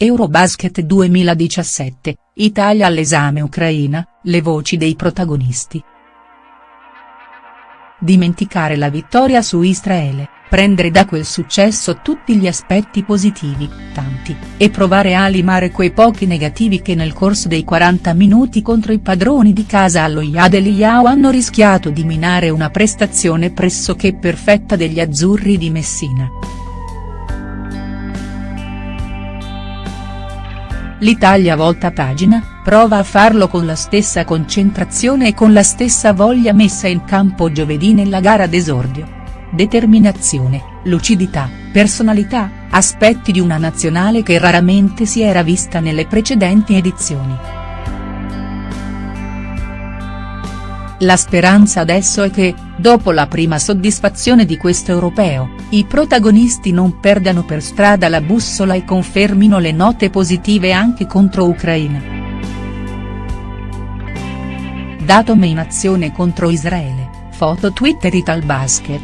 Eurobasket 2017, Italia all'esame Ucraina, le voci dei protagonisti. Dimenticare la vittoria su Israele, prendere da quel successo tutti gli aspetti positivi, tanti, e provare a limare quei pochi negativi che nel corso dei 40 minuti contro i padroni di casa allo Yad Eliyahu hanno rischiato di minare una prestazione pressoché perfetta degli azzurri di Messina. L'Italia volta pagina, prova a farlo con la stessa concentrazione e con la stessa voglia messa in campo giovedì nella gara d'esordio. Determinazione, lucidità, personalità, aspetti di una nazionale che raramente si era vista nelle precedenti edizioni. La speranza adesso è che, dopo la prima soddisfazione di questo europeo, i protagonisti non perdano per strada la bussola e confermino le note positive anche contro Ucraina. Datome in azione contro Israele, foto Twitter Italbasket.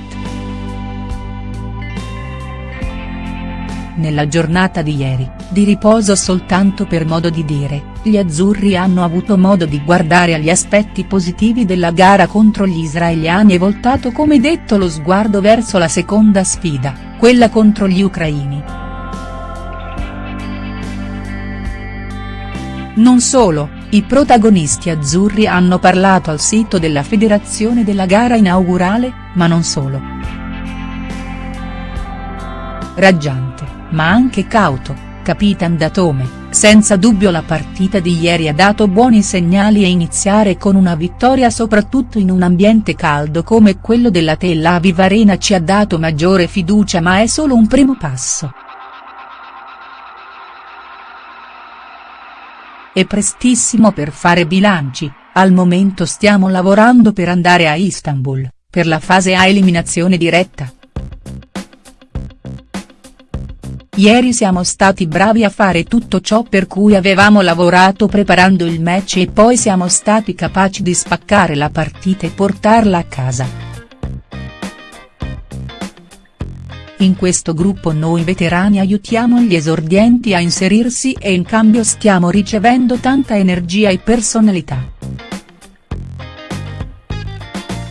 Nella giornata di ieri, di riposo soltanto per modo di dire, gli azzurri hanno avuto modo di guardare agli aspetti positivi della gara contro gli israeliani e voltato come detto lo sguardo verso la seconda sfida, quella contro gli ucraini. Non solo, i protagonisti azzurri hanno parlato al sito della federazione della gara inaugurale, ma non solo. Raggiante ma anche cauto, Capitan Datome, senza dubbio la partita di ieri ha dato buoni segnali e iniziare con una vittoria soprattutto in un ambiente caldo come quello della Tel Aviv Arena ci ha dato maggiore fiducia ma è solo un primo passo. È prestissimo per fare bilanci, al momento stiamo lavorando per andare a Istanbul, per la fase a eliminazione diretta. Ieri siamo stati bravi a fare tutto ciò per cui avevamo lavorato preparando il match e poi siamo stati capaci di spaccare la partita e portarla a casa. In questo gruppo noi veterani aiutiamo gli esordienti a inserirsi e in cambio stiamo ricevendo tanta energia e personalità.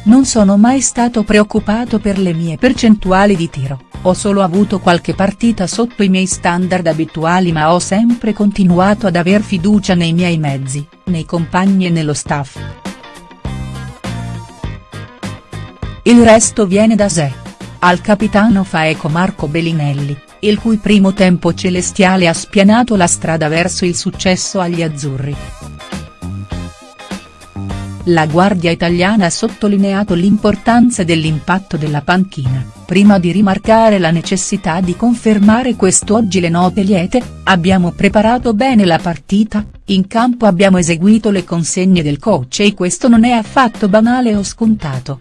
Non sono mai stato preoccupato per le mie percentuali di tiro ho solo avuto qualche partita sotto i miei standard abituali ma ho sempre continuato ad aver fiducia nei miei mezzi, nei compagni e nello staff. Il resto viene da sé. Al capitano fa eco Marco Bellinelli, il cui primo tempo celestiale ha spianato la strada verso il successo agli azzurri. La guardia italiana ha sottolineato l'importanza dell'impatto della panchina, prima di rimarcare la necessità di confermare quest'oggi le note liete, abbiamo preparato bene la partita, in campo abbiamo eseguito le consegne del coach e questo non è affatto banale o scontato.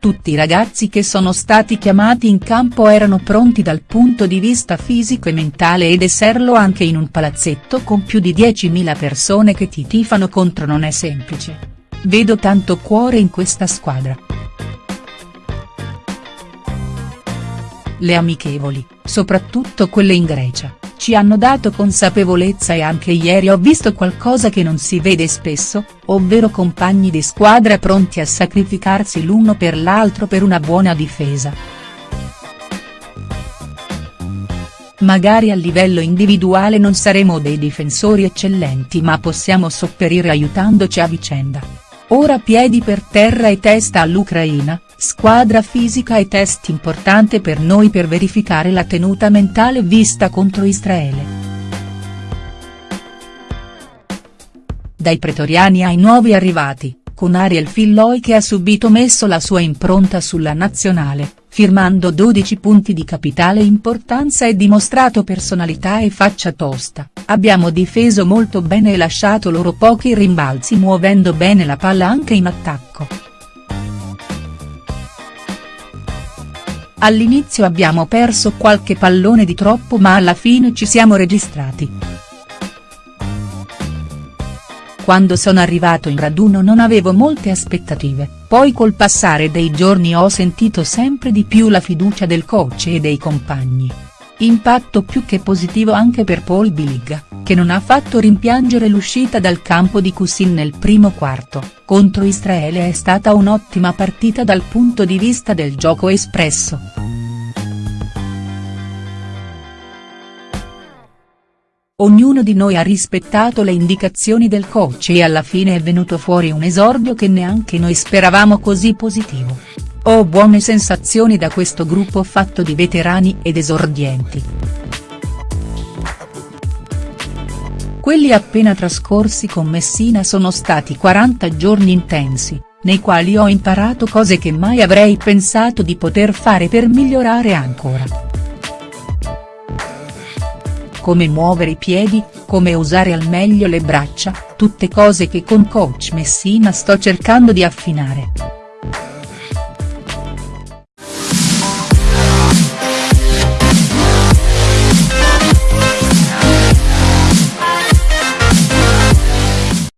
Tutti i ragazzi che sono stati chiamati in campo erano pronti dal punto di vista fisico e mentale ed esserlo anche in un palazzetto con più di 10.000 persone che ti tifano contro non è semplice. Vedo tanto cuore in questa squadra. Le amichevoli, soprattutto quelle in Grecia, ci hanno dato consapevolezza e anche ieri ho visto qualcosa che non si vede spesso, ovvero compagni di squadra pronti a sacrificarsi l'uno per l'altro per una buona difesa. Magari a livello individuale non saremo dei difensori eccellenti ma possiamo sopperire aiutandoci a vicenda. Ora piedi per terra e testa all'Ucraina, Squadra fisica e test importante per noi per verificare la tenuta mentale vista contro Israele. Dai pretoriani ai nuovi arrivati, con Ariel Filloi che ha subito messo la sua impronta sulla nazionale, firmando 12 punti di capitale importanza e dimostrato personalità e faccia tosta, abbiamo difeso molto bene e lasciato loro pochi rimbalzi muovendo bene la palla anche in attacco. All'inizio abbiamo perso qualche pallone di troppo ma alla fine ci siamo registrati. Quando sono arrivato in raduno non avevo molte aspettative, poi col passare dei giorni ho sentito sempre di più la fiducia del coach e dei compagni. Impatto più che positivo anche per Paul Biligga, che non ha fatto rimpiangere l'uscita dal campo di Kusin nel primo quarto, contro Israele è stata un'ottima partita dal punto di vista del gioco espresso. Ognuno di noi ha rispettato le indicazioni del coach e alla fine è venuto fuori un esordio che neanche noi speravamo così positivo. Ho buone sensazioni da questo gruppo fatto di veterani ed esordienti. Quelli appena trascorsi con Messina sono stati 40 giorni intensi, nei quali ho imparato cose che mai avrei pensato di poter fare per migliorare ancora come muovere i piedi, come usare al meglio le braccia, tutte cose che con coach Messina sto cercando di affinare.